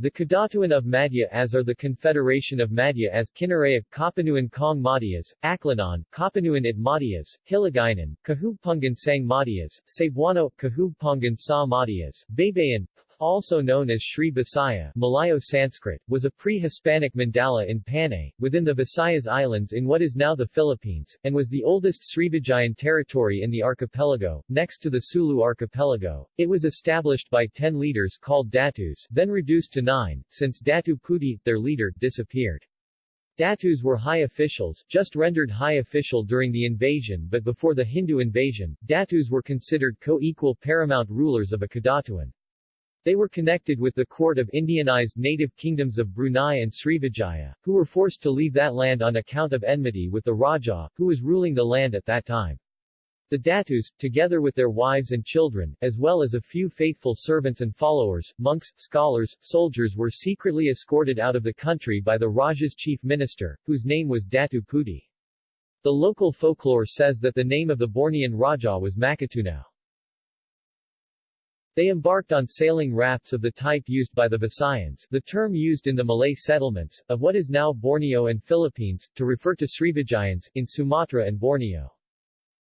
The Kadatuan of Madhya as are the Confederation of Madhya as Kinaraya, Kapanuan Kong Madhyas, Aklanon, Kapanuan at Madhyas, Hiligaynon, Kahugpungan Sang Madhyas, Cebuano, Kahugpungan Sa Madhyas, Baybayin, also known as Sri Bisaya Malayo Sanskrit, was a pre-Hispanic mandala in Panay, within the Visayas Islands in what is now the Philippines, and was the oldest Srivijayan territory in the archipelago, next to the Sulu archipelago. It was established by ten leaders called Datus, then reduced to nine, since Datu Puti, their leader, disappeared. Datus were high officials, just rendered high official during the invasion but before the Hindu invasion, Datus were considered co-equal paramount rulers of a Kadatuan. They were connected with the court of Indianized native kingdoms of Brunei and Srivijaya, who were forced to leave that land on account of enmity with the Raja, who was ruling the land at that time. The Datus, together with their wives and children, as well as a few faithful servants and followers, monks, scholars, soldiers were secretly escorted out of the country by the Raja's chief minister, whose name was Datu Puti. The local folklore says that the name of the Bornean Raja was Makatunaw. They embarked on sailing rafts of the type used by the Visayans, the term used in the Malay settlements, of what is now Borneo and Philippines, to refer to Srivijayans, in Sumatra and Borneo.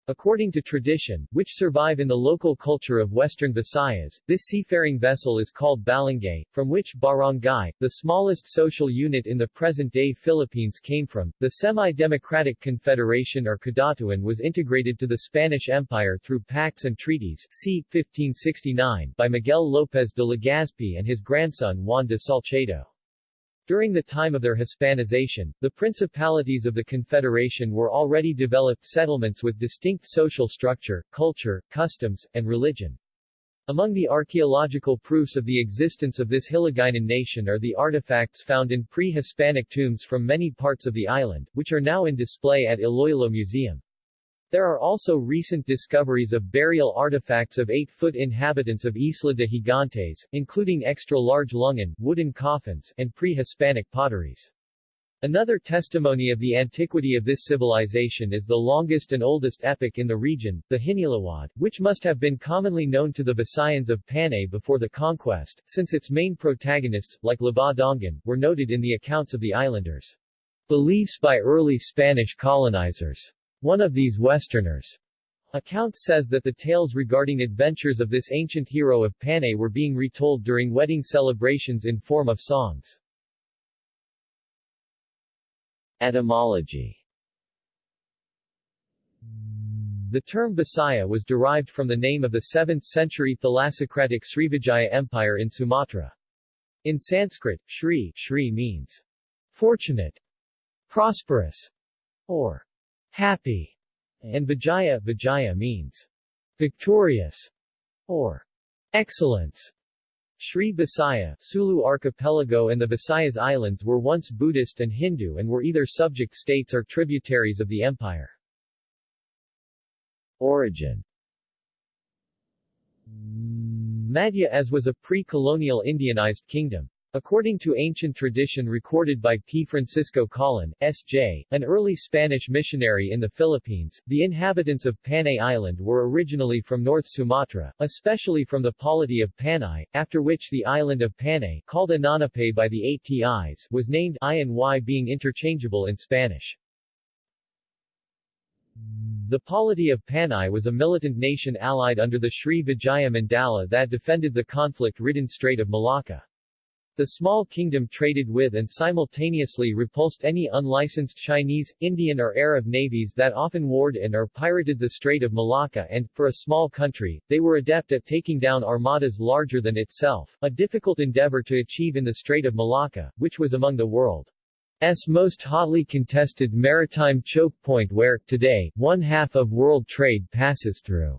According to tradition, which survive in the local culture of western Visayas, this seafaring vessel is called balangay, from which barangay, the smallest social unit in the present-day Philippines came from. The Semi-Democratic Confederation or Kadatuan was integrated to the Spanish Empire through pacts and treaties c. 1569 by Miguel López de Legazpi and his grandson Juan de Salcedo. During the time of their Hispanization, the principalities of the Confederation were already developed settlements with distinct social structure, culture, customs, and religion. Among the archaeological proofs of the existence of this Hiligaynon nation are the artifacts found in pre-Hispanic tombs from many parts of the island, which are now in display at Iloilo Museum. There are also recent discoveries of burial artifacts of 8-foot inhabitants of Isla de Gigantes, including extra-large lungan, wooden coffins, and pre-Hispanic potteries. Another testimony of the antiquity of this civilization is the longest and oldest epic in the region, the Hinilawod, which must have been commonly known to the Visayans of Panay before the conquest, since its main protagonists, like Labaw Donggon, were noted in the accounts of the islanders. Beliefs by early Spanish colonizers one of these Westerners' accounts says that the tales regarding adventures of this ancient hero of Panay were being retold during wedding celebrations in form of songs. Etymology The term Bisaya was derived from the name of the 7th-century thalassocratic Srivijaya Empire in Sumatra. In Sanskrit, Shri, Shri means fortunate, prosperous, or happy, and Vijaya, Vijaya means victorious or excellence. Sri Bisaya, Sulu Archipelago and the Visayas Islands were once Buddhist and Hindu and were either subject states or tributaries of the empire. Origin Madhya as was a pre-colonial Indianized kingdom. According to ancient tradition recorded by P. Francisco Colin, S.J., an early Spanish missionary in the Philippines, the inhabitants of Panay Island were originally from North Sumatra, especially from the polity of Panay, after which the island of Panay, called Ananape by the ATIs, was named I and Y being interchangeable in Spanish. The polity of Panay was a militant nation allied under the Sri Vijaya Mandala that defended the conflict-ridden Strait of Malacca. The small kingdom traded with and simultaneously repulsed any unlicensed Chinese, Indian or Arab navies that often warred in or pirated the Strait of Malacca and, for a small country, they were adept at taking down armadas larger than itself, a difficult endeavor to achieve in the Strait of Malacca, which was among the world's most hotly contested maritime choke point where, today, one-half of world trade passes through.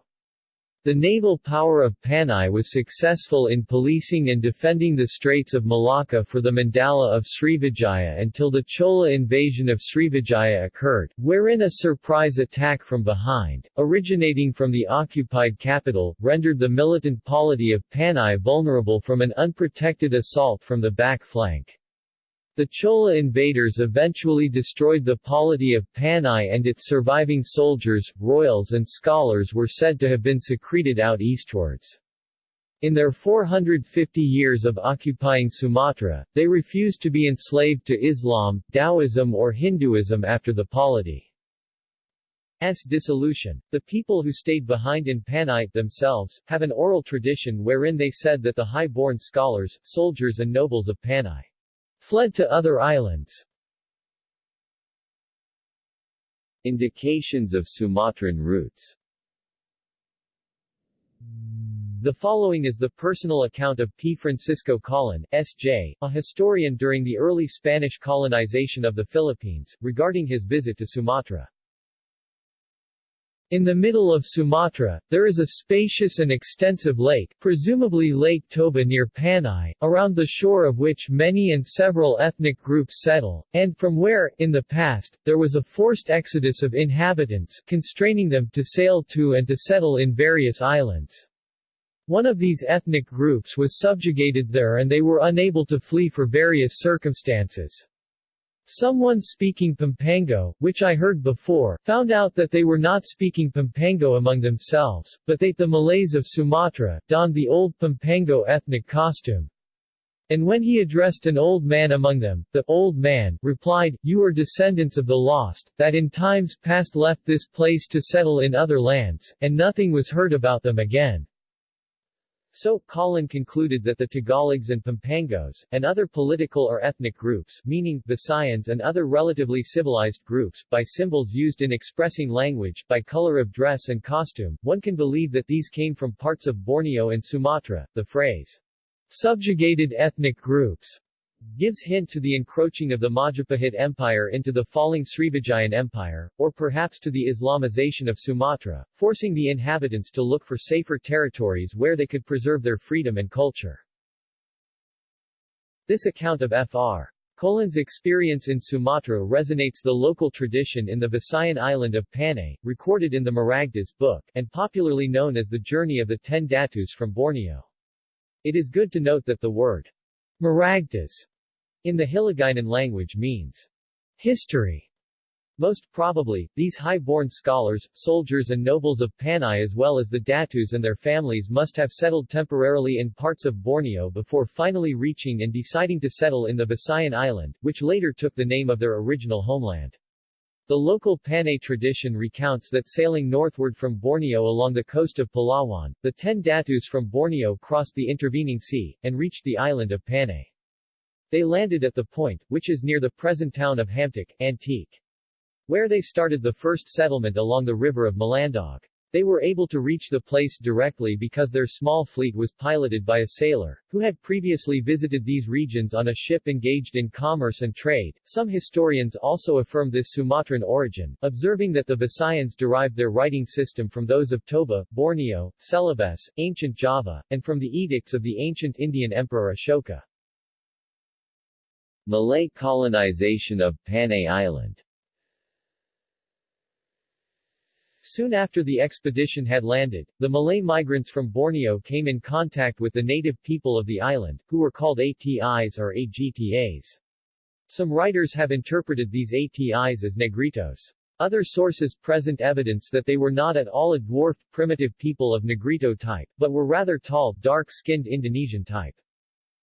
The naval power of Panay was successful in policing and defending the Straits of Malacca for the Mandala of Srivijaya until the Chola invasion of Srivijaya occurred, wherein a surprise attack from behind, originating from the occupied capital, rendered the militant polity of Panay vulnerable from an unprotected assault from the back flank. The Chola invaders eventually destroyed the polity of Panay and its surviving soldiers, royals and scholars were said to have been secreted out eastwards. In their 450 years of occupying Sumatra, they refused to be enslaved to Islam, Taoism or Hinduism after the polity. S. dissolution. The people who stayed behind in Panay themselves, have an oral tradition wherein they said that the high-born scholars, soldiers and nobles of Panay fled to other islands. Indications of Sumatran roots The following is the personal account of P. Francisco Colin, S.J., a historian during the early Spanish colonization of the Philippines, regarding his visit to Sumatra. In the middle of Sumatra, there is a spacious and extensive lake, presumably Lake Toba near Panay, around the shore of which many and several ethnic groups settle, and from where, in the past, there was a forced exodus of inhabitants, constraining them to sail to and to settle in various islands. One of these ethnic groups was subjugated there and they were unable to flee for various circumstances. Someone speaking Pampango, which I heard before, found out that they were not speaking Pampango among themselves, but that the Malays of Sumatra, donned the old Pampango ethnic costume. And when he addressed an old man among them, the old man replied, You are descendants of the lost, that in times past left this place to settle in other lands, and nothing was heard about them again. So, Colin concluded that the Tagalogs and Pampangos, and other political or ethnic groups meaning, Visayans and other relatively civilized groups, by symbols used in expressing language, by color of dress and costume, one can believe that these came from parts of Borneo and Sumatra. The phrase, subjugated ethnic groups, gives hint to the encroaching of the Majapahit Empire into the falling Srivijayan Empire, or perhaps to the Islamization of Sumatra, forcing the inhabitants to look for safer territories where they could preserve their freedom and culture. This account of Fr. Colin's experience in Sumatra resonates the local tradition in the Visayan island of Panay, recorded in the Maragtas book, and popularly known as the Journey of the Ten Datus from Borneo. It is good to note that the word Maragtas in the Hiligaynon language means history. Most probably, these high-born scholars, soldiers and nobles of Panay as well as the Datus and their families must have settled temporarily in parts of Borneo before finally reaching and deciding to settle in the Visayan island, which later took the name of their original homeland. The local Panay tradition recounts that sailing northward from Borneo along the coast of Palawan, the ten Datus from Borneo crossed the intervening sea, and reached the island of Panay. They landed at the point, which is near the present town of Hamtic, Antique, where they started the first settlement along the river of Malandog. They were able to reach the place directly because their small fleet was piloted by a sailor, who had previously visited these regions on a ship engaged in commerce and trade. Some historians also affirm this Sumatran origin, observing that the Visayans derived their writing system from those of Toba, Borneo, Celebes, ancient Java, and from the edicts of the ancient Indian Emperor Ashoka. Malay colonization of Panay Island Soon after the expedition had landed, the Malay migrants from Borneo came in contact with the native people of the island, who were called ATIs or AGTAs. Some writers have interpreted these ATIs as Negritos. Other sources present evidence that they were not at all a dwarfed primitive people of Negrito type, but were rather tall, dark-skinned Indonesian type.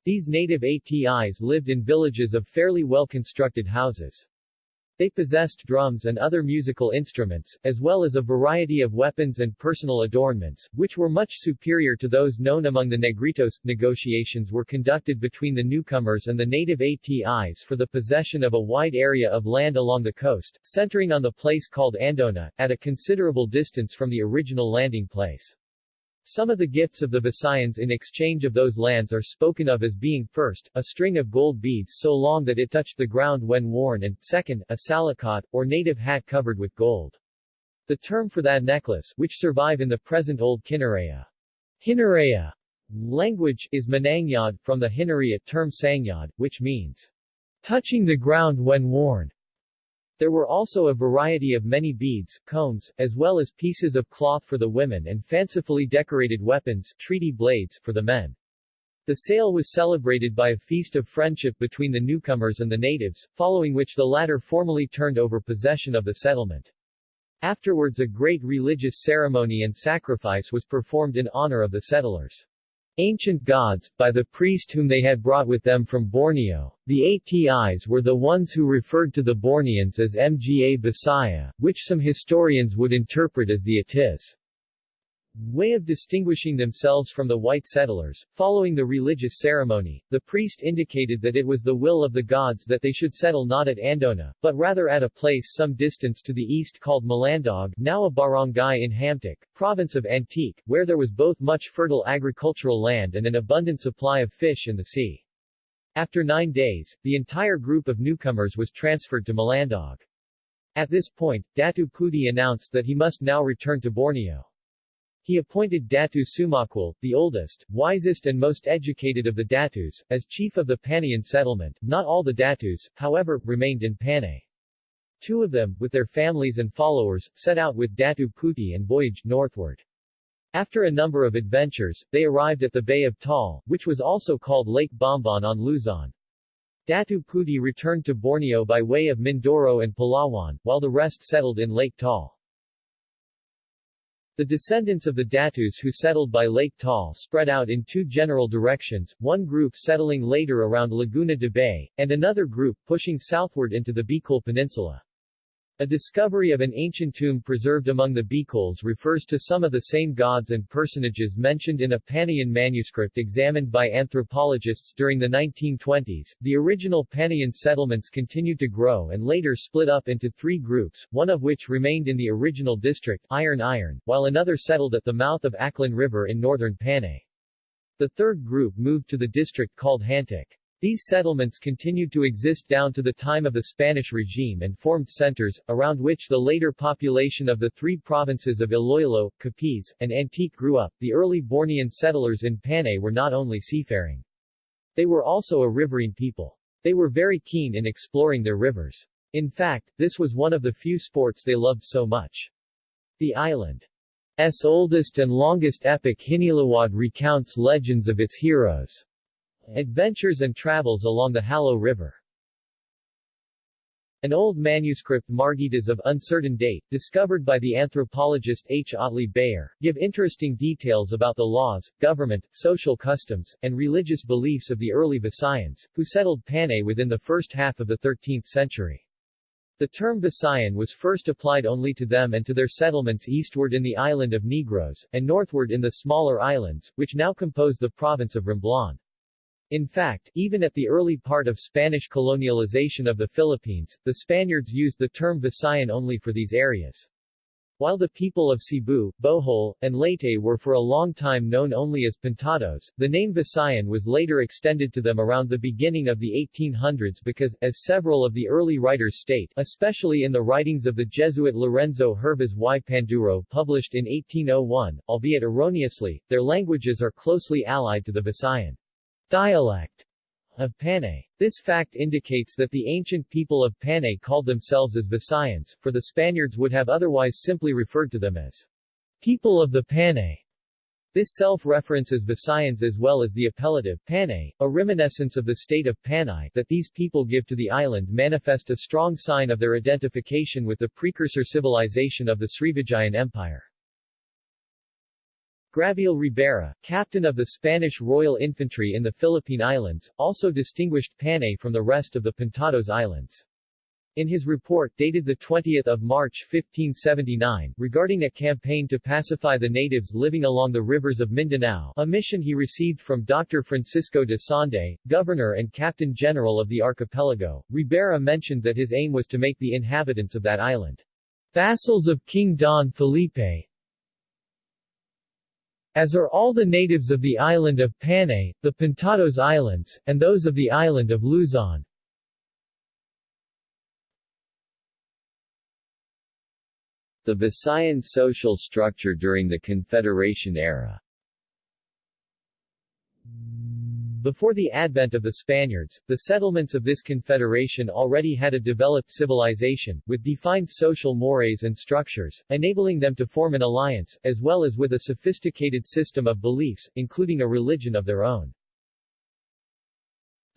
These native ATIs lived in villages of fairly well-constructed houses. They possessed drums and other musical instruments, as well as a variety of weapons and personal adornments, which were much superior to those known among the Negritos. Negotiations were conducted between the newcomers and the native ATIs for the possession of a wide area of land along the coast, centering on the place called Andona, at a considerable distance from the original landing place. Some of the gifts of the Visayans in exchange of those lands are spoken of as being, first, a string of gold beads so long that it touched the ground when worn and, second, a salakot, or native hat covered with gold. The term for that necklace, which survive in the present Old Kinaraya, Hinaraya language, is Manangyad, from the Hinaraya term sangyad, which means touching the ground when worn. There were also a variety of many beads, combs, as well as pieces of cloth for the women and fancifully decorated weapons, treaty blades, for the men. The sale was celebrated by a feast of friendship between the newcomers and the natives, following which the latter formally turned over possession of the settlement. Afterwards a great religious ceremony and sacrifice was performed in honor of the settlers. Ancient gods, by the priest whom they had brought with them from Borneo. The Atis were the ones who referred to the Borneans as Mga Bisaya, which some historians would interpret as the Atis way of distinguishing themselves from the white settlers. Following the religious ceremony, the priest indicated that it was the will of the gods that they should settle not at Andona, but rather at a place some distance to the east called Malandog, now a barangay in Hamtic, province of Antique, where there was both much fertile agricultural land and an abundant supply of fish in the sea. After nine days, the entire group of newcomers was transferred to Malandog. At this point, Datu Puti announced that he must now return to Borneo. He appointed Datu Sumakwal, the oldest, wisest and most educated of the Datus, as chief of the Panayan settlement. Not all the Datus, however, remained in Panay. Two of them, with their families and followers, set out with Datu Puti and voyaged northward. After a number of adventures, they arrived at the Bay of Taal, which was also called Lake Bombon on Luzon. Datu Puti returned to Borneo by way of Mindoro and Palawan, while the rest settled in Lake Taal. The descendants of the Datus who settled by Lake Taal spread out in two general directions, one group settling later around Laguna de Bay, and another group pushing southward into the Bicol Peninsula. A discovery of an ancient tomb preserved among the Bicols refers to some of the same gods and personages mentioned in a Panayan manuscript examined by anthropologists during the 1920s. The original Panayan settlements continued to grow and later split up into three groups, one of which remained in the original district, Irong-Irong, while another settled at the mouth of Aklan River in northern Panay. The third group moved to the district called Hamtic. These settlements continued to exist down to the time of the Spanish regime and formed centers, around which the later population of the three provinces of Iloilo, Capiz, and Antique grew up. The early Bornean settlers in Panay were not only seafaring. They were also a riverine people. They were very keen in exploring their rivers. In fact, this was one of the few sports they loved so much. The island's oldest and longest epic Hinilawod recounts legends of its heroes. Adventures and travels along the Halo River. An old manuscript Maragtas of uncertain date, discovered by the anthropologist H. Otley Beyer, give interesting details about the laws, government, social customs, and religious beliefs of the early Visayans, who settled Panay within the first half of the 13th century. The term Visayan was first applied only to them and to their settlements eastward in the island of Negros, and northward in the smaller islands, which now compose the province of Romblon. In fact, even at the early part of Spanish colonialization of the Philippines, the Spaniards used the term Visayan only for these areas. While the people of Cebu, Bohol, and Leyte were for a long time known only as Pintados, the name Visayan was later extended to them around the beginning of the 1800s because, as several of the early writers state, especially in the writings of the Jesuit Lorenzo Hervas y Panduro published in 1801, albeit erroneously, their languages are closely allied to the Visayan dialect of Panay. This fact indicates that the ancient people of Panay called themselves as Visayans, for the Spaniards would have otherwise simply referred to them as people of the Panay. This self-reference as Visayans as well as the appellative Panay, a reminiscence of the state of Panay that these people give to the island manifest a strong sign of their identification with the precursor civilization of the Srivijayan Empire. Gabriel Ribera, captain of the Spanish Royal Infantry in the Philippine Islands, also distinguished Panay from the rest of the Pintados Islands. In his report dated 20 March 1579, regarding a campaign to pacify the natives living along the rivers of Mindanao, a mission he received from Dr. Francisco de Sande, governor and captain general of the archipelago, Ribera mentioned that his aim was to make the inhabitants of that island vassals of King Don Felipe, as are all the natives of the island of Panay, the Pintados Islands, and those of the island of Luzon. The Visayan social structure during the Confederation era before the advent of the Spaniards, the settlements of this confederation already had a developed civilization, with defined social mores and structures, enabling them to form an alliance, as well as with a sophisticated system of beliefs, including a religion of their own.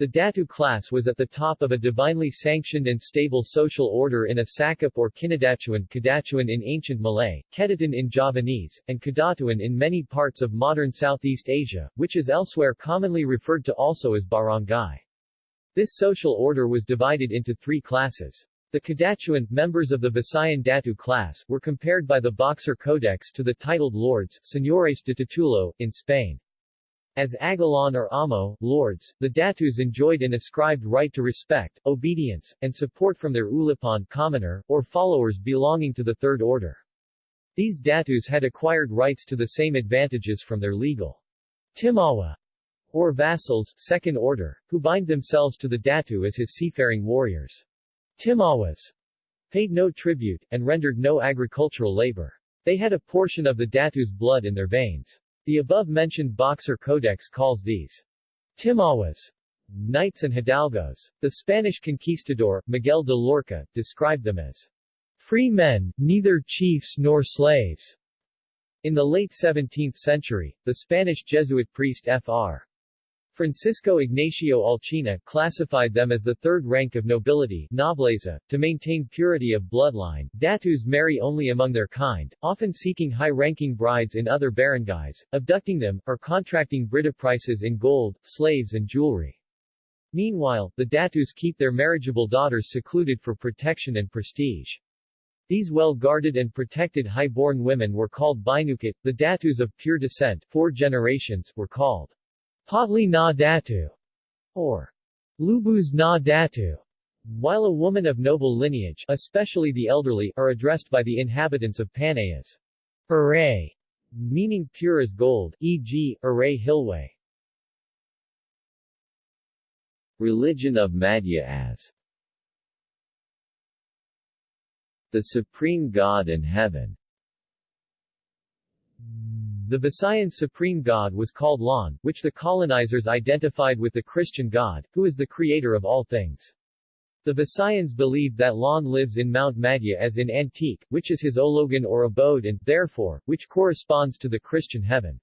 The Datu class was at the top of a divinely sanctioned and stable social order in a Sakop or Kinadatuan Kadatuan in ancient Malay, Kedatan in Javanese, and Kadatuan in many parts of modern Southeast Asia, which is elsewhere commonly referred to also as barangay. This social order was divided into three classes. The Kadatuan, members of the Visayan Datu class, were compared by the Boxer Codex to the titled lords, señores de titulo, in Spain. As Agalan or Amo, lords, the Datus enjoyed an ascribed right to respect, obedience, and support from their ulipan commoner, or followers belonging to the Third Order. These Datus had acquired rights to the same advantages from their legal Timawa, or vassals, Second Order, who bind themselves to the Datu as his seafaring warriors. Timawas paid no tribute, and rendered no agricultural labor. They had a portion of the Datu's blood in their veins. The above-mentioned Boxer Codex calls these Timawas, knights and hidalgos. The Spanish conquistador, Miguel de Loarca, described them as free men, neither chiefs nor slaves. In the late 17th century, the Spanish Jesuit priest Fr. Francisco Ignacio Alcina classified them as the third rank of nobility nobleza, to maintain purity of bloodline. Datus marry only among their kind, often seeking high-ranking brides in other barangays, abducting them, or contracting brida prices in gold, slaves and jewelry. Meanwhile, the Datus keep their marriageable daughters secluded for protection and prestige. These well-guarded and protected high-born women were called Binukit. The Datus of pure descent four generations were called Potli na Datu, or Lubus na Datu, while a woman of noble lineage, especially the elderly, are addressed by the inhabitants of Panay as Aray, meaning pure as gold, e.g., Aray Hilway. Religion of Madhya as the supreme God in heaven the Visayan supreme god was called Laon, which the colonizers identified with the Christian God, who is the creator of all things. The Visayans believed that Laon lives in Mount Madhya as in Antique, which is his ologan or abode and, therefore, which corresponds to the Christian heaven.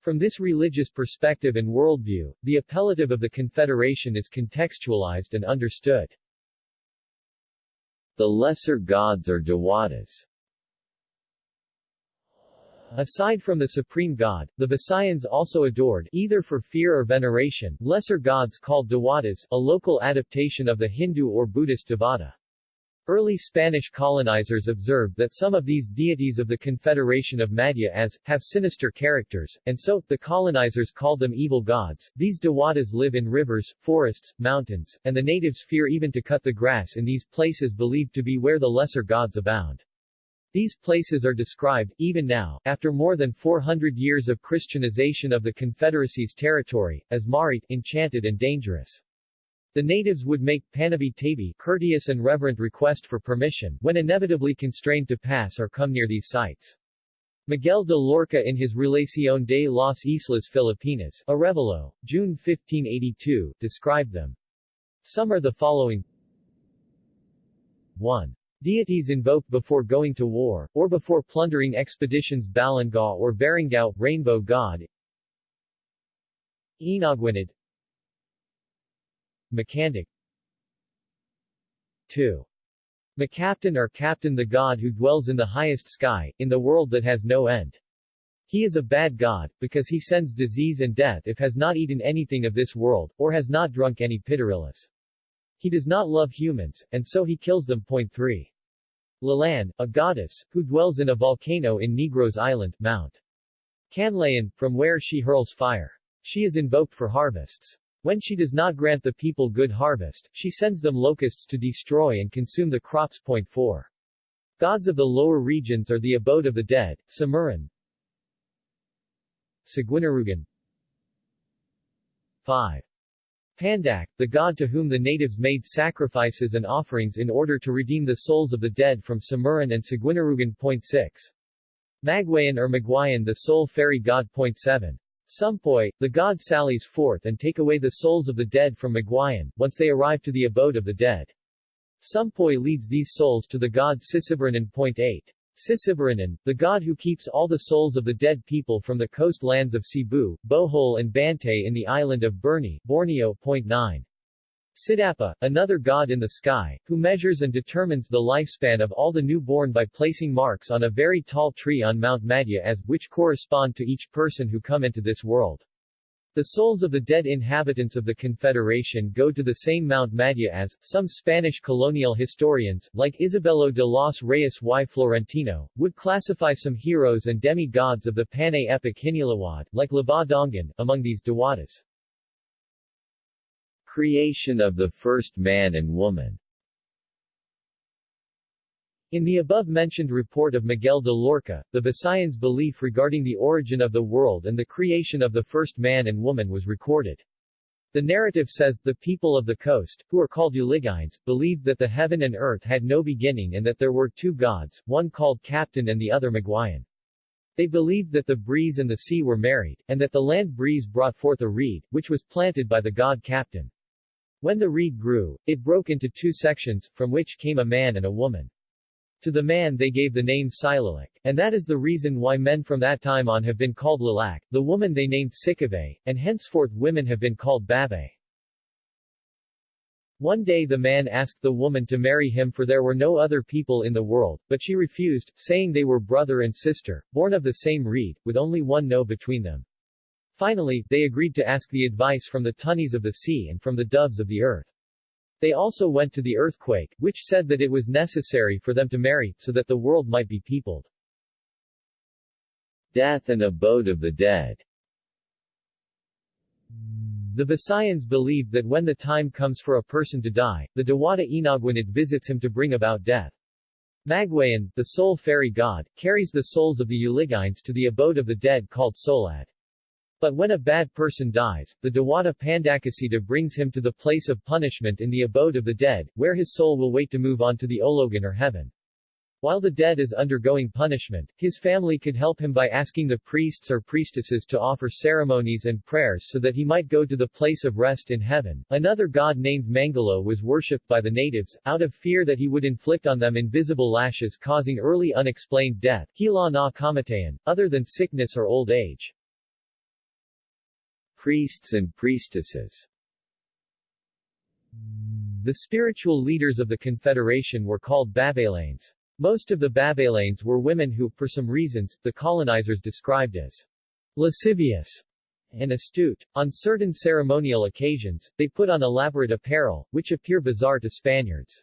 From this religious perspective and worldview, the appellative of the Confederation is contextualized and understood. The lesser gods or dewatas Aside from the supreme god, the Visayans also adored, either for fear or veneration, lesser gods called dewatas, a local adaptation of the Hindu or Buddhist devata. Early Spanish colonizers observed that some of these deities of the Confederation of Madhya as, have sinister characters, and so, the colonizers called them evil gods. These dewatas live in rivers, forests, mountains, and the natives fear even to cut the grass in these places believed to be where the lesser gods abound. These places are described, even now, after more than 400 years of Christianization of the Confederacy's territory, as Marit, enchanted and dangerous. The natives would make panabi tabi courteous and reverent request for permission, when inevitably constrained to pass or come near these sites. Miguel de Loarca in his Relación de las Islas Filipinas, Arevalo, June 1582, described them. Some are the following 1. Deities invoked before going to war, or before plundering expeditions Balangao or Barangao, Rainbow God Inaguinid Macandic 2. Macaptain or Captain the god who dwells in the highest sky, in the world that has no end. He is a bad god, because he sends disease and death if has not eaten anything of this world, or has not drunk any pitarillas. He does not love humans, and so he kills them. Point 3. Lalan, a goddess, who dwells in a volcano in Negros Island, Mount Canlaon, from where she hurls fire. She is invoked for harvests. When she does not grant the people good harvest, she sends them locusts to destroy and consume the crops. Point 4. Gods of the lower regions are the abode of the dead, Samuran, Seguinarugan 5. Pandak, the god to whom the natives made sacrifices and offerings in order to redeem the souls of the dead from Samuran and Seguinarugan. 6. Magwayan or Magwayan the soul fairy god. 7. Sumpoy, the god sallies forth and take away the souls of the dead from Magwayan, once they arrive to the abode of the dead. Sumpoy leads these souls to the god Sisibaranan. 8. Sisibaranan, the god who keeps all the souls of the dead people from the coast lands of Cebu, Bohol and Bantay in the island of Burney, Borneo. 9. Siddhapa, another god in the sky, who measures and determines the lifespan of all the newborn by placing marks on a very tall tree on Mount Madhya as, which correspond to each person who come into this world. The souls of the dead inhabitants of the Confederation go to the same Mount Madhya as, some Spanish colonial historians, like Isabelo de los Reyes y Florentino, would classify some heroes and demi-gods of the Panay epic Hinilawod, like Labaw Donggon, among these Dewatas. Creation of the first man and woman in the above-mentioned report of Miguel de Loarca, the Visayans' belief regarding the origin of the world and the creation of the first man and woman was recorded. The narrative says, the people of the coast, who are called Uligines, believed that the heaven and earth had no beginning and that there were two gods, one called Captain and the other Magwayan. They believed that the breeze and the sea were married, and that the land breeze brought forth a reed, which was planted by the god Captain. When the reed grew, it broke into two sections, from which came a man and a woman. To the man they gave the name Silalik, and that is the reason why men from that time on have been called Lalak, the woman they named Sikave, and henceforth women have been called Babe. One day the man asked the woman to marry him for there were no other people in the world, but she refused, saying they were brother and sister, born of the same reed, with only one no between them. Finally, they agreed to ask the advice from the tunnies of the sea and from the doves of the earth. They also went to the earthquake, which said that it was necessary for them to marry, so that the world might be peopled. Death and abode of the dead The Visayans believe that when the time comes for a person to die, the Dewata Inagwanid visits him to bring about death. Magwayan, the soul fairy god, carries the souls of the Uligines to the abode of the dead called Solad. But when a bad person dies, the Dewata Pandakasita brings him to the place of punishment in the abode of the dead, where his soul will wait to move on to the Ologan or heaven. While the dead is undergoing punishment, his family could help him by asking the priests or priestesses to offer ceremonies and prayers so that he might go to the place of rest in heaven. Another god named Mangalo was worshipped by the natives, out of fear that he would inflict on them invisible lashes causing early unexplained death, Hila na kamatayan, other than sickness or old age. Priests and priestesses The spiritual leaders of the Confederation were called Babalanes. Most of the Babalanes were women who, for some reasons, the colonizers described as lascivious and astute. On certain ceremonial occasions, they put on elaborate apparel, which appear bizarre to Spaniards.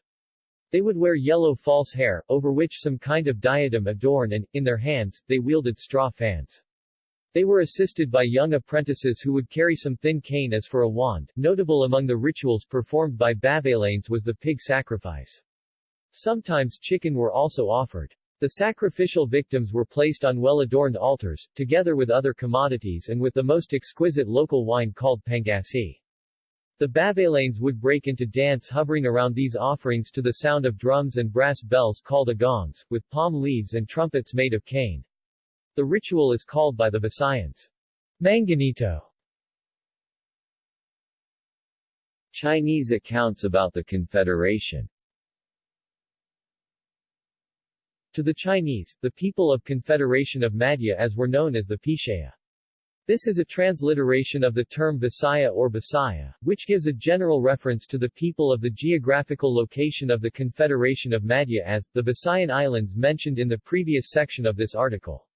They would wear yellow false hair, over which some kind of diadem adorned and, in their hands, they wielded straw fans. They were assisted by young apprentices who would carry some thin cane as for a wand. Notable among the rituals performed by Babalanes was the pig sacrifice. Sometimes chicken were also offered. The sacrificial victims were placed on well-adorned altars, together with other commodities and with the most exquisite local wine called pangasi. The Babalanes would break into dance hovering around these offerings to the sound of drums and brass bells called agongs, with palm leaves and trumpets made of cane. The ritual is called by the Visayans Manganito. Chinese accounts about the Confederation To the Chinese, the people of Confederation of Madhya as were known as the Pishaya. This is a transliteration of the term Visaya or Bisaya, which gives a general reference to the people of the geographical location of the Confederation of Madhya as, the Visayan Islands mentioned in the previous section of this article.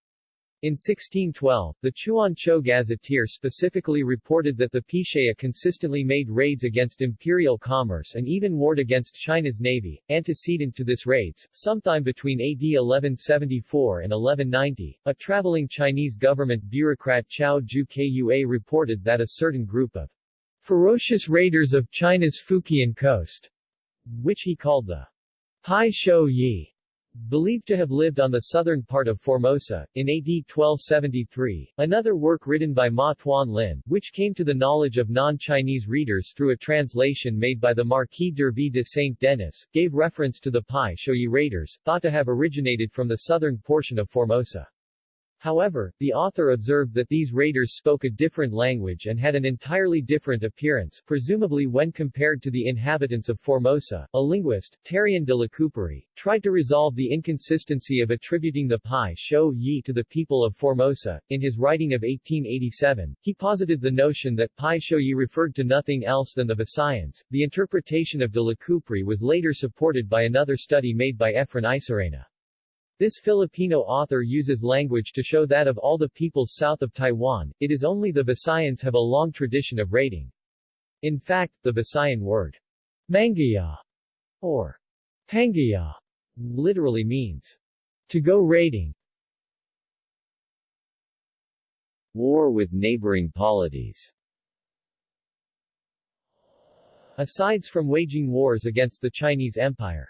In 1612, the Chuan Cho Gazetteer specifically reported that the Pishaya consistently made raids against imperial commerce and even warred against China's navy. Antecedent to this raids, sometime between AD 1174 and 1190, a traveling Chinese government bureaucrat Chao Ju Kua reported that a certain group of ferocious raiders of China's Fujian coast, which he called the Hai Shou Yi, Believed to have lived on the southern part of Formosa, in AD 1273, another work written by Ma Tuan Lin, which came to the knowledge of non-Chinese readers through a translation made by the Marquis d'Hervey de Saint-Denis, gave reference to the Pai Shoyi raiders, thought to have originated from the southern portion of Formosa. However, the author observed that these raiders spoke a different language and had an entirely different appearance, presumably when compared to the inhabitants of Formosa. A linguist, Terrien de Lacouperie, tried to resolve the inconsistency of attributing the Pai Sho Yi to the people of Formosa. In his writing of 1887, he posited the notion that Pai Sho Yi referred to nothing else than the Visayans. The interpretation of de Lacouperie was later supported by another study made by Efren Isorena. This Filipino author uses language to show that of all the peoples south of Taiwan, it is only the Visayans have a long tradition of raiding. In fact, the Visayan word, mangaya, or pangaya, literally means, to go raiding. War with neighboring polities Asides from waging wars against the Chinese Empire,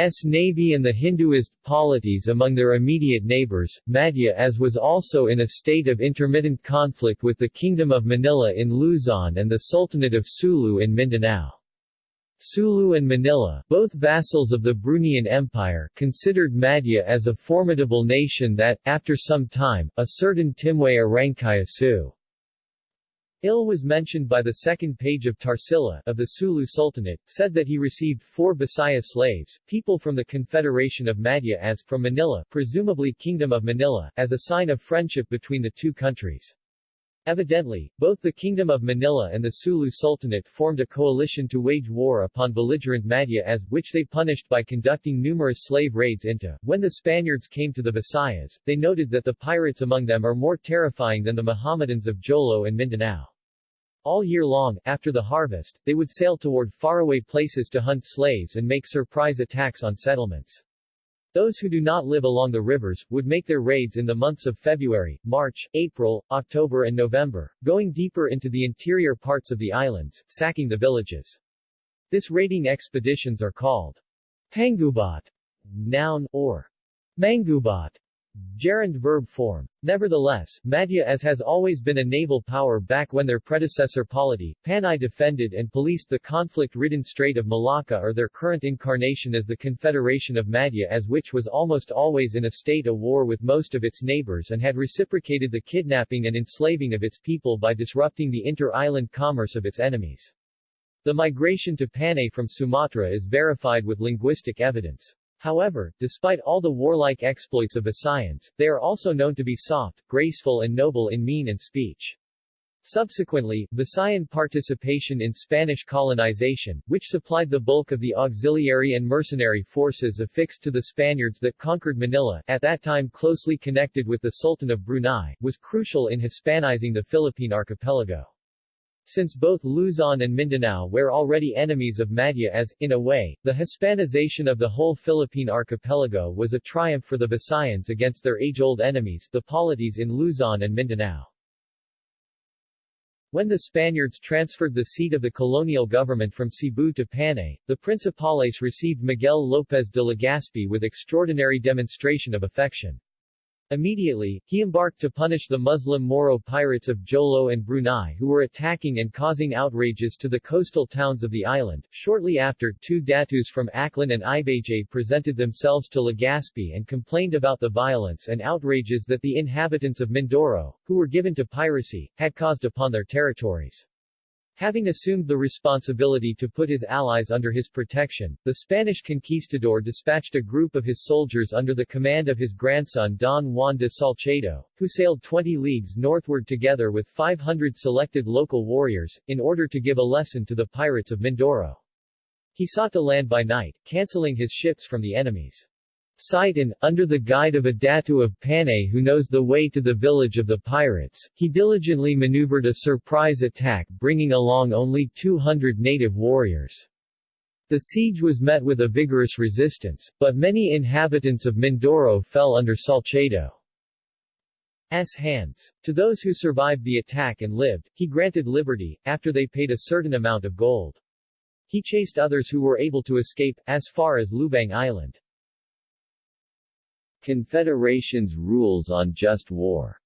S navy and the Hinduist polities among their immediate neighbors, Madhya as was also in a state of intermittent conflict with the Kingdom of Manila in Luzon and the Sultanate of Sulu in Mindanao. Sulu and Manila, both vassals of the Bruneian Empire, considered Madhya as a formidable nation that, after some time, a certain Timway Arangkayasu Il was mentioned by the second page of Tarsila of the Sulu Sultanate, said that he received four Bisaya slaves, people from the Confederation of Madhya as, from Manila, presumably Kingdom of Manila, as a sign of friendship between the two countries. Evidently, both the Kingdom of Manila and the Sulu Sultanate formed a coalition to wage war upon belligerent Madhya as, which they punished by conducting numerous slave raids into. When the Spaniards came to the Visayas, they noted that the pirates among them are more terrifying than the Mohammedans of Jolo and Mindanao. All year long, after the harvest, they would sail toward faraway places to hunt slaves and make surprise attacks on settlements. Those who do not live along the rivers, would make their raids in the months of February, March, April, October and November, going deeper into the interior parts of the islands, sacking the villages. This raiding expeditions are called pangubat, noun, or mangubat, gerund verb form. Nevertheless, Madhya as has always been a naval power back when their predecessor polity, Panay defended and policed the conflict-ridden Strait of Malacca or their current incarnation as the Confederation of Madhya as which was almost always in a state of war with most of its neighbors and had reciprocated the kidnapping and enslaving of its people by disrupting the inter-island commerce of its enemies. The migration to Panay from Sumatra is verified with linguistic evidence. However, despite all the warlike exploits of Visayans, they are also known to be soft, graceful and noble in mien and speech. Subsequently, Visayan participation in Spanish colonization, which supplied the bulk of the auxiliary and mercenary forces affixed to the Spaniards that conquered Manila, at that time closely connected with the Sultan of Brunei, was crucial in Hispanizing the Philippine archipelago. Since both Luzon and Mindanao were already enemies of Madhya as, in a way, the Hispanization of the whole Philippine archipelago was a triumph for the Visayans against their age-old enemies, the polities in Luzon and Mindanao. When the Spaniards transferred the seat of the colonial government from Cebu to Panay, the Principales received Miguel López de Legazpi with extraordinary demonstration of affection. Immediately, he embarked to punish the Muslim Moro pirates of Jolo and Brunei who were attacking and causing outrages to the coastal towns of the island. Shortly after, two datus from Aklan and Ibajay presented themselves to Legazpi and complained about the violence and outrages that the inhabitants of Mindoro, who were given to piracy, had caused upon their territories. Having assumed the responsibility to put his allies under his protection, the Spanish conquistador dispatched a group of his soldiers under the command of his grandson Don Juan de Salcedo, who sailed 20 leagues northward together with 500 selected local warriors, in order to give a lesson to the pirates of Mindoro. He sought to land by night, cancelling his ships from the enemies. Sighton, under the guide of a Datu of Panay who knows the way to the village of the pirates, he diligently maneuvered a surprise attack bringing along only 200 native warriors. The siege was met with a vigorous resistance, but many inhabitants of Mindoro fell under Salcedo's hands. To those who survived the attack and lived, he granted liberty, after they paid a certain amount of gold. He chased others who were able to escape, as far as Lubang Island. Confederation's rules on just war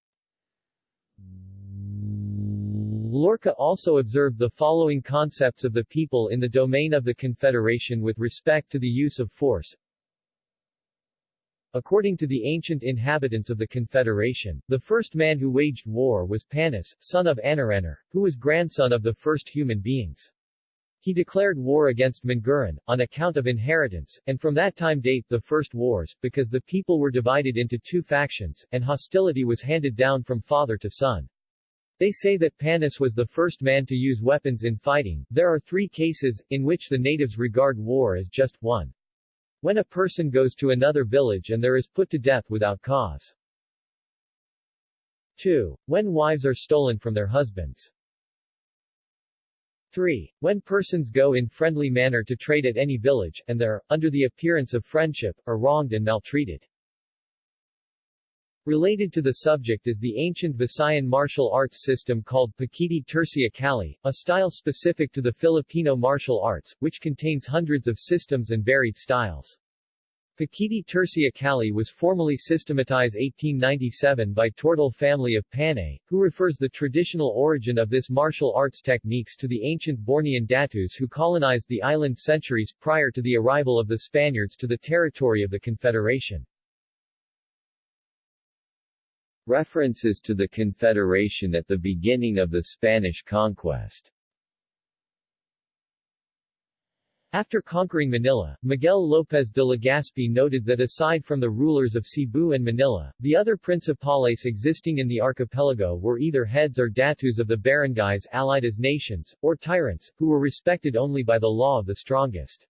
Loarca also observed the following concepts of the people in the domain of the Confederation with respect to the use of force. According to the ancient inhabitants of the Confederation, the first man who waged war was Panis, son of Anauranor, who was grandson of the first human beings. He declared war against Manguran, on account of inheritance, and from that time date the first wars, because the people were divided into two factions, and hostility was handed down from father to son. They say that Panis was the first man to use weapons in fighting. There are three cases, in which the natives regard war as just one. When a person goes to another village and there is put to death without cause. 2. When wives are stolen from their husbands. 3. When persons go in friendly manner to trade at any village, and there, under the appearance of friendship, are wronged and maltreated. Related to the subject is the ancient Visayan martial arts system called Pekiti-Tirsia Kali, a style specific to the Filipino martial arts, which contains hundreds of systems and varied styles. Pekiti-Tirsia Kali was formally systematized 1897 by Tortal family of Panay, who refers the traditional origin of this martial arts techniques to the ancient Bornean Datus who colonized the island centuries prior to the arrival of the Spaniards to the territory of the Confederation. References to the Confederation at the beginning of the Spanish conquest After conquering Manila, Miguel López de Legazpi noted that aside from the rulers of Cebu and Manila, the other principales existing in the archipelago were either heads or datus of the barangays allied as nations, or tyrants, who were respected only by the law of the strongest.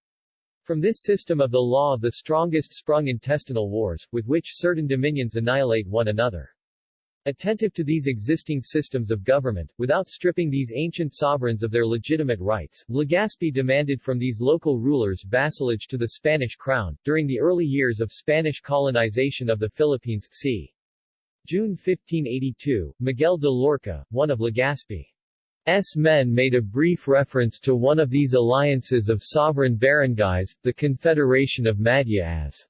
From this system of the law of the strongest sprung intestinal wars, with which certain dominions annihilate one another. Attentive to these existing systems of government, without stripping these ancient sovereigns of their legitimate rights, Legazpi demanded from these local rulers vassalage to the Spanish crown. During the early years of Spanish colonization of the Philippines, c. June 1582, Miguel de Loarca, one of Legazpi's men made a brief reference to one of these alliances of sovereign barangays, the Confederation of Madya as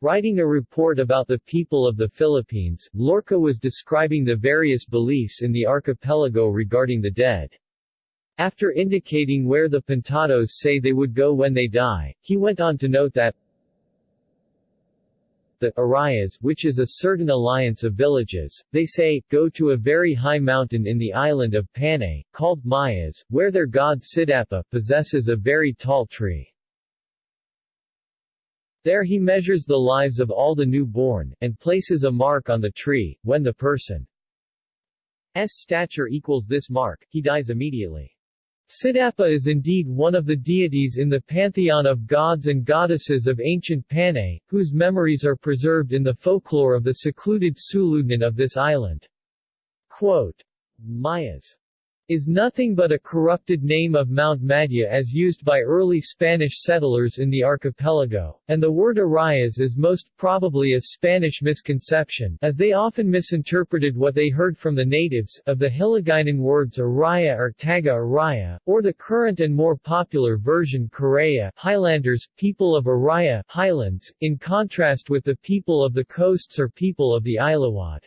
Writing a report about the people of the Philippines, Loarca was describing the various beliefs in the archipelago regarding the dead. After indicating where the Pintados say they would go when they die, he went on to note that the Arayas, which is a certain alliance of villages, they say, go to a very high mountain in the island of Panay, called Mayas, where their god Sidapa possesses a very tall tree. There he measures the lives of all the newborn, and places a mark on the tree. When the person's stature equals this mark, he dies immediately. Sidapa is indeed one of the deities in the pantheon of gods and goddesses of ancient Panay, whose memories are preserved in the folklore of the secluded Suludnon of this island. Quote, Mayas is nothing but a corrupted name of Mount Madya as used by early Spanish settlers in the archipelago, and the word Arayas is most probably a Spanish misconception, as they often misinterpreted what they heard from the natives, of the Hiligaynon words Araya or Taga Araya, or the current and more popular version Karay-a Highlanders, people of Araya Highlands, in contrast with the people of the coasts or people of the Ilawod.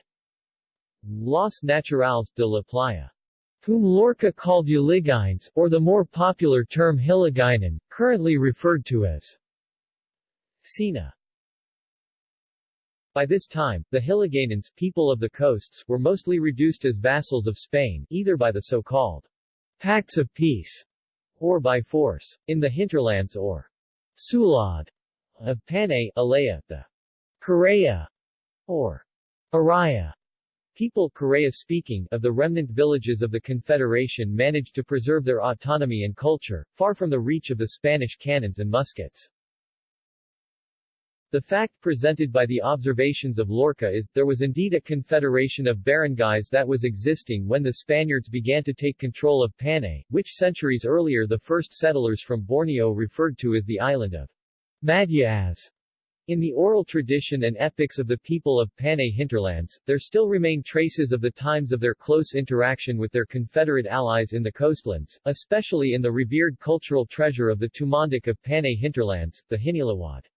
Los Naturales de la Playa whom Loarca called Uligaynes, or the more popular term Hiligaynon, currently referred to as Sina. By this time, the Hiligaynons, people of the coasts, were mostly reduced as vassals of Spain, either by the so-called Pacts of Peace, or by force. In the hinterlands or Sulad of Panay, Alaya, the Karay-a, or Araya, People Karay-a-speaking of the remnant villages of the Confederation managed to preserve their autonomy and culture, far from the reach of the Spanish cannons and muskets. The fact presented by the observations of Loarca is, there was indeed a confederation of barangays that was existing when the Spaniards began to take control of Panay, which centuries earlier the first settlers from Borneo referred to as the island of Madya. In the oral tradition and epics of the people of Panay hinterlands, there still remain traces of the times of their close interaction with their Confederate allies in the coastlands, especially in the revered cultural treasure of the Tumandok of Panay hinterlands, the Hinilawod.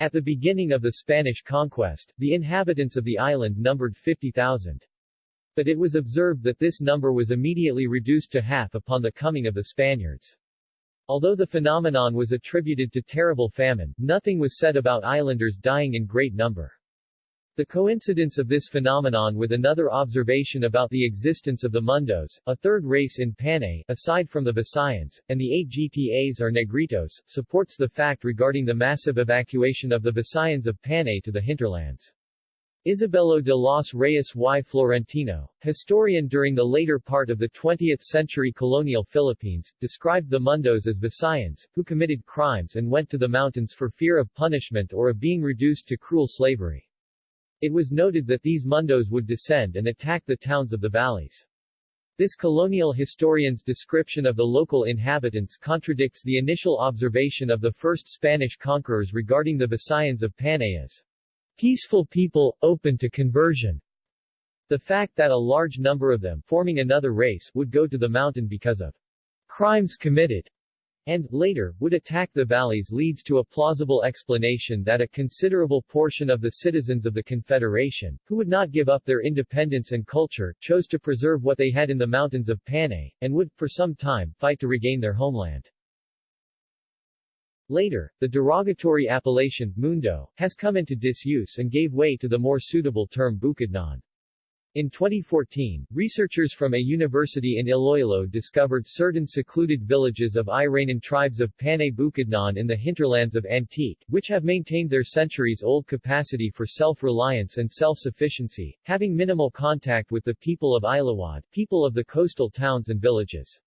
At the beginning of the Spanish conquest, the inhabitants of the island numbered 50,000. But it was observed that this number was immediately reduced to half upon the coming of the Spaniards. Although the phenomenon was attributed to terrible famine, nothing was said about islanders dying in great number. The coincidence of this phenomenon with another observation about the existence of the Mundos, a third race in Panay, aside from the Visayans, and the eight GTAs or Negritos, supports the fact regarding the massive evacuation of the Visayans of Panay to the hinterlands. Isabelo de los Reyes y Florentino, historian during the later part of the 20th century colonial Philippines, described the Mundos as Visayans, who committed crimes and went to the mountains for fear of punishment or of being reduced to cruel slavery. It was noted that these mundos would descend and attack the towns of the valleys. This colonial historian's description of the local inhabitants contradicts the initial observation of the first Spanish conquerors regarding the Visayans of Panay as peaceful people, open to conversion. The fact that a large number of them, forming another race, would go to the mountain because of crimes committed and, later, would attack the valleys leads to a plausible explanation that a considerable portion of the citizens of the Confederation, who would not give up their independence and culture, chose to preserve what they had in the mountains of Panay, and would, for some time, fight to regain their homeland. Later, the derogatory appellation, mundo, has come into disuse and gave way to the more suitable term Bukidnon. In 2014, researchers from a university in Iloilo discovered certain secluded villages of Iraynon tribes of Panay Bukidnon in the hinterlands of Antique, which have maintained their centuries-old capacity for self-reliance and self-sufficiency, having minimal contact with the people of Ilawod, people of the coastal towns and villages.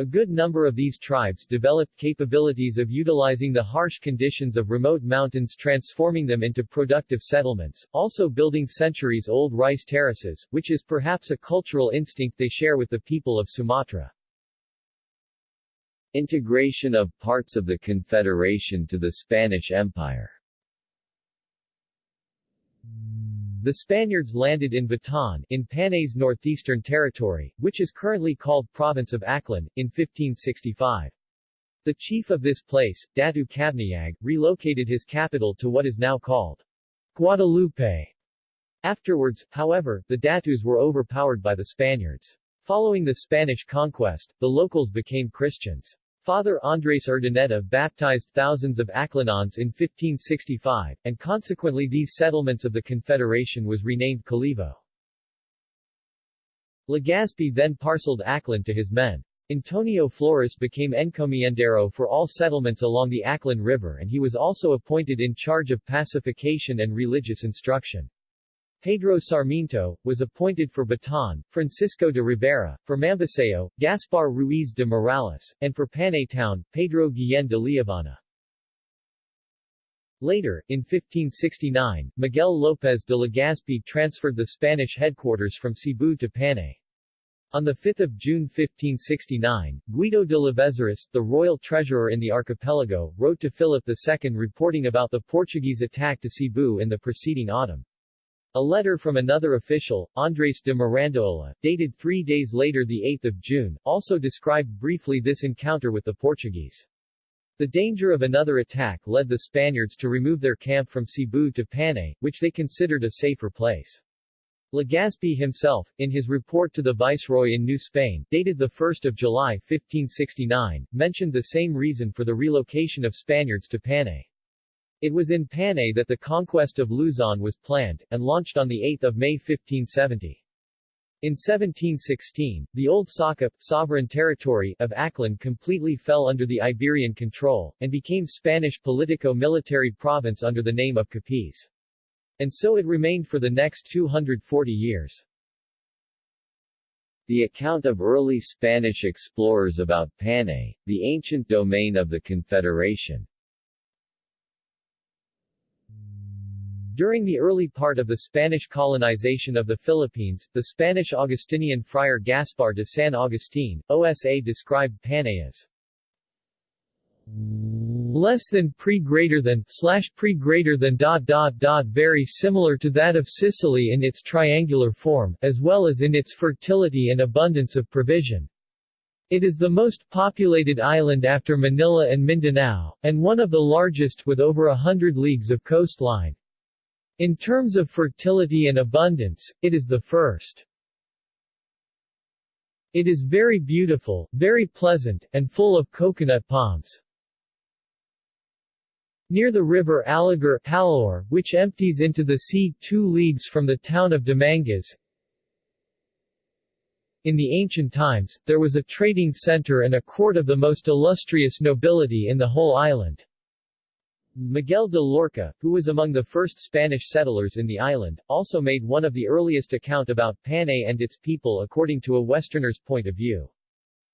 A good number of these tribes developed capabilities of utilizing the harsh conditions of remote mountains transforming them into productive settlements, also building centuries-old rice terraces, which is perhaps a cultural instinct they share with the people of Sumatra. Integration of parts of the Confederation to the Spanish Empire The Spaniards landed in Batan, in Panay's northeastern territory, which is currently called Province of Aklan, in 1565. The chief of this place, Datu Cabnayag, relocated his capital to what is now called Guadalupe. Afterwards, however, the Datus were overpowered by the Spaniards. Following the Spanish conquest, the locals became Christians. Father Andres Urdaneta baptized thousands of Aklanons in 1565, and consequently these settlements of the Confederation was renamed Calivo. Legazpi then parceled Aklan to his men. Antonio Flores became encomiendero for all settlements along the Aklan River and he was also appointed in charge of pacification and religious instruction. Pedro Sarmiento, was appointed for Batan, Francisco de Rivera, for Mambusao, Gaspar Ruiz de Morales, and for Panay Town, Pedro Guillen de Liavana. Later, in 1569, Miguel López de Legazpi transferred the Spanish headquarters from Cebu to Panay. On 5 June 1569, Guido de Lavezaris, the royal treasurer in the archipelago, wrote to Philip II reporting about the Portuguese attack to Cebu in the preceding autumn. A letter from another official, Andres de Mirandaola, dated three days later 8 June, also described briefly this encounter with the Portuguese. The danger of another attack led the Spaniards to remove their camp from Cebu to Panay, which they considered a safer place. Legazpi himself, in his report to the Viceroy in New Spain, dated 1 July 1569, mentioned the same reason for the relocation of Spaniards to Panay. It was in Panay that the conquest of Luzon was planned, and launched on 8 May 1570. In 1716, the old Sakop, sovereign territory, of Aklan completely fell under the Iberian control, and became Spanish politico-military province under the name of Capiz. And so it remained for the next 240 years. The account of early Spanish explorers about Panay, the ancient domain of the Confederation, During the early part of the Spanish colonization of the Philippines, the Spanish Augustinian friar Gaspar de San Agustin, OSA described Panay as less than pre greater than slash pre greater than dot dot dot very similar to that of Sicily in its triangular form, as well as in its fertility and abundance of provision. It is the most populated island after Manila and Mindanao, and one of the largest with over a hundred leagues of coastline. In terms of fertility and abundance, it is the first. It is very beautiful, very pleasant, and full of coconut palms. Near the river Aligar Halor, which empties into the sea two leagues from the town of Dumangas, in the ancient times, there was a trading center and a court of the most illustrious nobility in the whole island. Miguel de Loarca, who was among the first Spanish settlers in the island, also made one of the earliest account about Panay and its people according to a Westerner's point of view.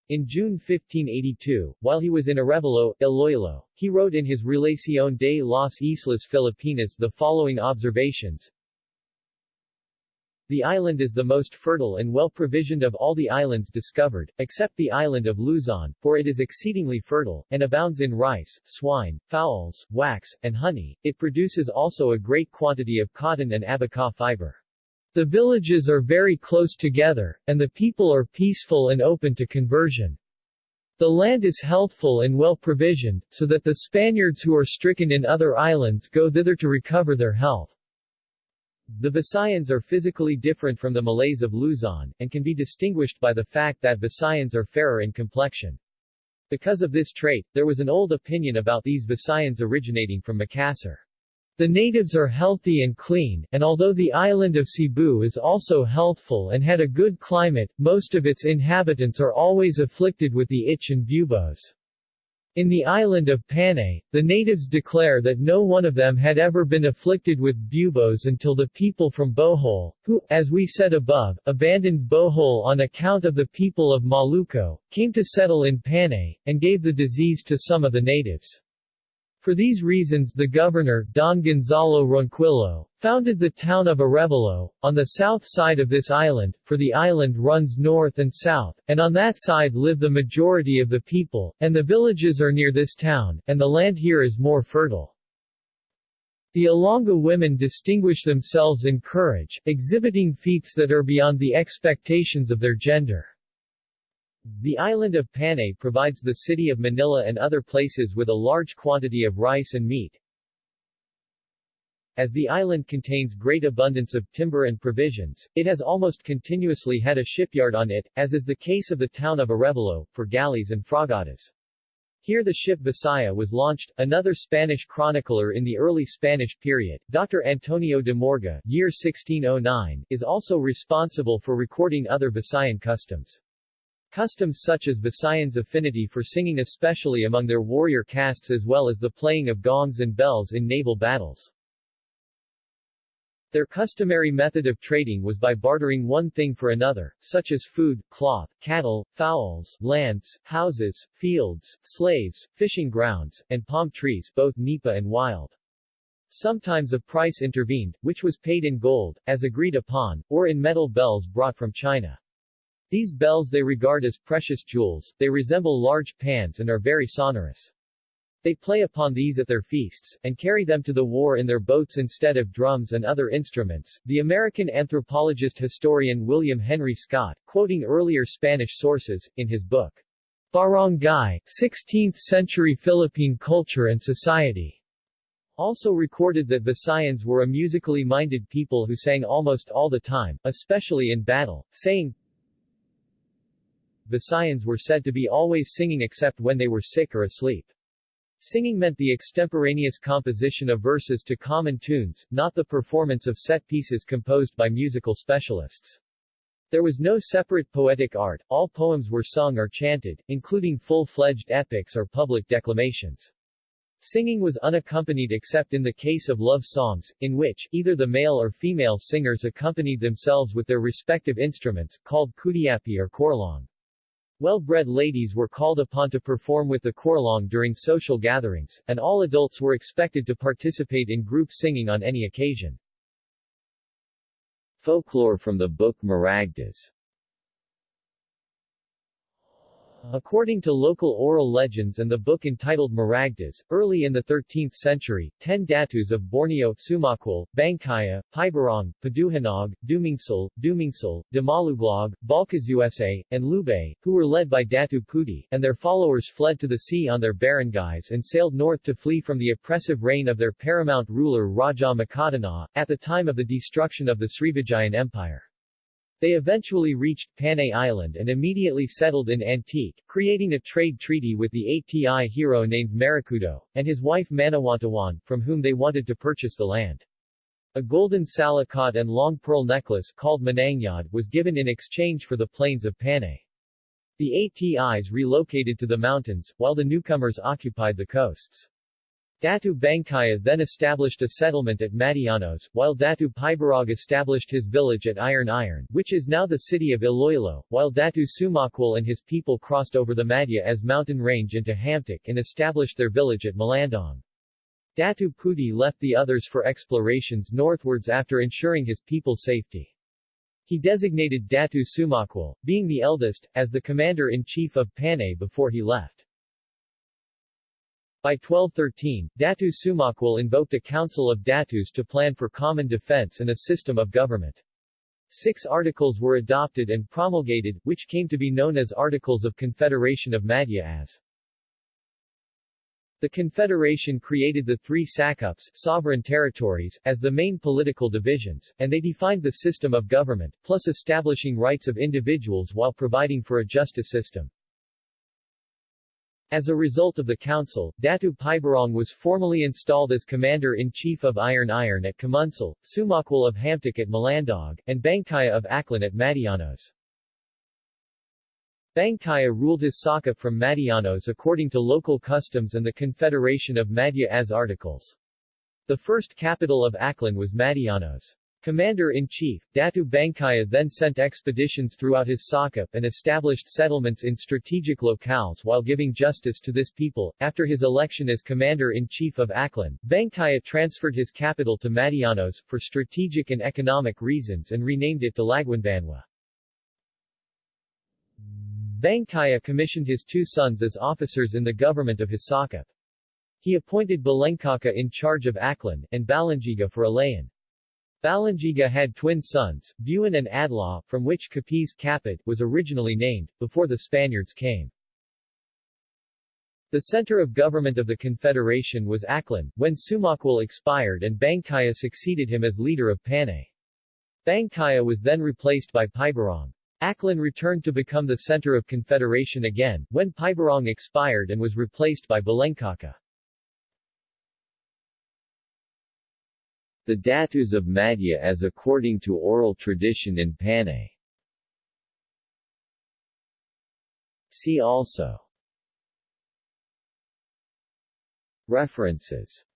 In June 1582, while he was in Arevalo, Iloilo, he wrote in his Relación de las Islas Filipinas the following observations the island is the most fertile and well provisioned of all the islands discovered, except the island of Luzon, for it is exceedingly fertile, and abounds in rice, swine, fowls, wax, and honey. It produces also a great quantity of cotton and abaca fiber. The villages are very close together, and the people are peaceful and open to conversion. The land is healthful and well provisioned, so that the Spaniards who are stricken in other islands go thither to recover their health. The Visayans are physically different from the Malays of Luzon, and can be distinguished by the fact that Visayans are fairer in complexion. Because of this trait, there was an old opinion about these Visayans originating from Makassar. The natives are healthy and clean, and although the island of Cebu is also healthful and had a good climate, most of its inhabitants are always afflicted with the itch and buboes. In the island of Panay, the natives declare that no one of them had ever been afflicted with buboes until the people from Bohol, who, as we said above, abandoned Bohol on account of the people of Maluco, came to settle in Panay, and gave the disease to some of the natives. For these reasons the governor, Don Gonzalo Ronquillo, founded the town of Arevalo, on the south side of this island, for the island runs north and south, and on that side live the majority of the people, and the villages are near this town, and the land here is more fertile. The Ilonggo women distinguish themselves in courage, exhibiting feats that are beyond the expectations of their gender. The island of Panay provides the city of Manila and other places with a large quantity of rice and meat. As the island contains great abundance of timber and provisions, it has almost continuously had a shipyard on it, as is the case of the town of Arevalo, for galleys and fragatas. Here the ship Visaya was launched. Another Spanish chronicler in the early Spanish period, Dr. Antonio de Morga, year 1609, is also responsible for recording other Visayan customs. Customs such as Visayans' affinity for singing especially among their warrior castes as well as the playing of gongs and bells in naval battles. Their customary method of trading was by bartering one thing for another, such as food, cloth, cattle, fowls, lands, houses, fields, slaves, fishing grounds, and palm trees both nipa and wild. Sometimes a price intervened, which was paid in gold, as agreed upon, or in metal bells brought from China. These bells they regard as precious jewels, they resemble large pans and are very sonorous. They play upon these at their feasts, and carry them to the war in their boats instead of drums and other instruments. The American anthropologist historian William Henry Scott, quoting earlier Spanish sources, in his book, Barangay, 16th-century Philippine Culture and Society, also recorded that Visayans were a musically minded people who sang almost all the time, especially in battle, saying, Visayans were said to be always singing except when they were sick or asleep. Singing meant the extemporaneous composition of verses to common tunes, not the performance of set pieces composed by musical specialists. There was no separate poetic art, all poems were sung or chanted, including full-fledged epics or public declamations. Singing was unaccompanied except in the case of love songs, in which, either the male or female singers accompanied themselves with their respective instruments, called kudyapi or korlong. Well-bred ladies were called upon to perform with the korlong during social gatherings, and all adults were expected to participate in group singing on any occasion. Folklore from the book Maragtas According to local oral legends and the book entitled Maragtas, early in the 13th century, ten datus of Borneo, Sumakwal, Bangkaya, Pibarong, Paduhanog, Dumingsal, Dumingsal, Damaluglag, Balkazusa, and Lubay, who were led by Datu Puti, and their followers fled to the sea on their barangays and sailed north to flee from the oppressive reign of their paramount ruler Raja Makatunaw, at the time of the destruction of the Srivijayan Empire. They eventually reached Panay Island and immediately settled in Antique, creating a trade treaty with the ATI hero named Marikudo, and his wife Manawantawan, from whom they wanted to purchase the land. A golden salakot and long pearl necklace called Manangyad was given in exchange for the plains of Panay. The ATIs relocated to the mountains, while the newcomers occupied the coasts. Datu Bangkaya then established a settlement at Matianos, while Datu Pibarong established his village at Irong-Irong, which is now the city of Iloilo, while Datu Sumakwal and his people crossed over the Madhya as mountain range into Hamtic and established their village at Malandog. Datu Puti left the others for explorations northwards after ensuring his people's safety. He designated Datu Sumakwal, being the eldest, as the commander-in-chief of Panay before he left. By 1213, Datu Sumakwal invoked a council of Datus to plan for common defense and a system of government. Six articles were adopted and promulgated, which came to be known as Articles of Confederation of Madhya as the Confederation created the three sakups sovereign territories, as the main political divisions, and they defined the system of government, plus establishing rights of individuals while providing for a justice system. As a result of the council, Datu Pibarong was formally installed as Commander-in-Chief of Irong-Irong at Kamunsal, Sumakwal of Hamtic at Malandog, and Bangkaya of Aklan at Madianos. Bangkaya ruled his Saka from Madianos according to local customs and the Confederation of Madhya as articles. The first capital of Aklan was Matianos. Commander-in-Chief, Datu Bangkaya then sent expeditions throughout his Sakup and established settlements in strategic locales while giving justice to this people. After his election as Commander-in-Chief of Aklan, Bangkaya transferred his capital to Matianos, for strategic and economic reasons and renamed it to Laguanbanwa. Bangkaya commissioned his two sons as officers in the government of his Sakup. He appointed Balangkaka in charge of Aklan, and Balangiga for Alayan. Balangiga had twin sons, Buan and Adlaw, from which Capiz Capit was originally named, before the Spaniards came. The center of government of the Confederation was Aklan, when Sumakwal expired and Bangkaya succeeded him as leader of Panay. Bangkaya was then replaced by Pibarong. Aklan returned to become the center of confederation again, when Pibarong expired and was replaced by Balangkaka. The Datus of Madhya as according to oral tradition in Panay. See also. References